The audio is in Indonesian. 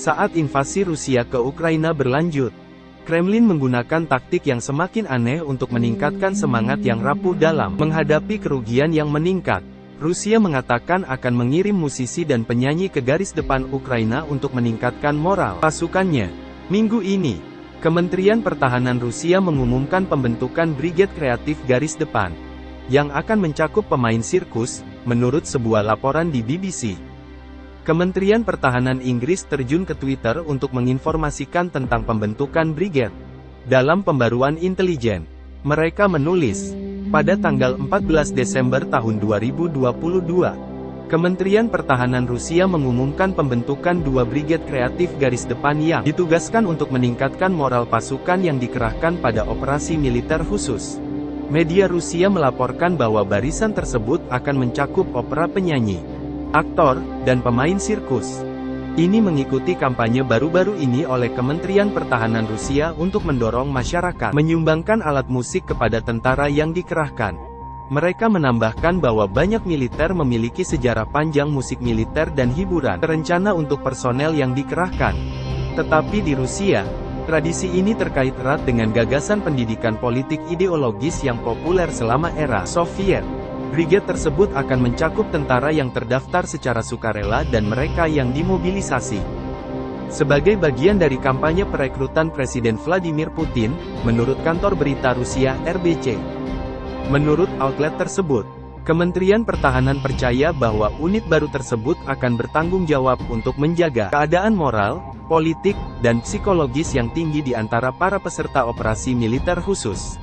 Saat invasi Rusia ke Ukraina berlanjut, Kremlin menggunakan taktik yang semakin aneh untuk meningkatkan semangat yang rapuh dalam menghadapi kerugian yang meningkat. Rusia mengatakan akan mengirim musisi dan penyanyi ke garis depan Ukraina untuk meningkatkan moral pasukannya. Minggu ini, Kementerian Pertahanan Rusia mengumumkan pembentukan Brigade Kreatif Garis Depan, yang akan mencakup pemain sirkus, menurut sebuah laporan di BBC. Kementerian Pertahanan Inggris terjun ke Twitter untuk menginformasikan tentang pembentukan brigade. Dalam pembaruan intelijen, mereka menulis, pada tanggal 14 Desember tahun 2022, Kementerian Pertahanan Rusia mengumumkan pembentukan dua brigade kreatif garis depan yang ditugaskan untuk meningkatkan moral pasukan yang dikerahkan pada operasi militer khusus. Media Rusia melaporkan bahwa barisan tersebut akan mencakup opera penyanyi, aktor, dan pemain sirkus. Ini mengikuti kampanye baru-baru ini oleh Kementerian Pertahanan Rusia untuk mendorong masyarakat menyumbangkan alat musik kepada tentara yang dikerahkan. Mereka menambahkan bahwa banyak militer memiliki sejarah panjang musik militer dan hiburan terencana untuk personel yang dikerahkan. Tetapi di Rusia, tradisi ini terkait erat dengan gagasan pendidikan politik ideologis yang populer selama era Soviet. Brigade tersebut akan mencakup tentara yang terdaftar secara sukarela dan mereka yang dimobilisasi. Sebagai bagian dari kampanye perekrutan Presiden Vladimir Putin, menurut kantor berita Rusia RBC. Menurut outlet tersebut, Kementerian Pertahanan percaya bahwa unit baru tersebut akan bertanggung jawab untuk menjaga keadaan moral, politik, dan psikologis yang tinggi di antara para peserta operasi militer khusus.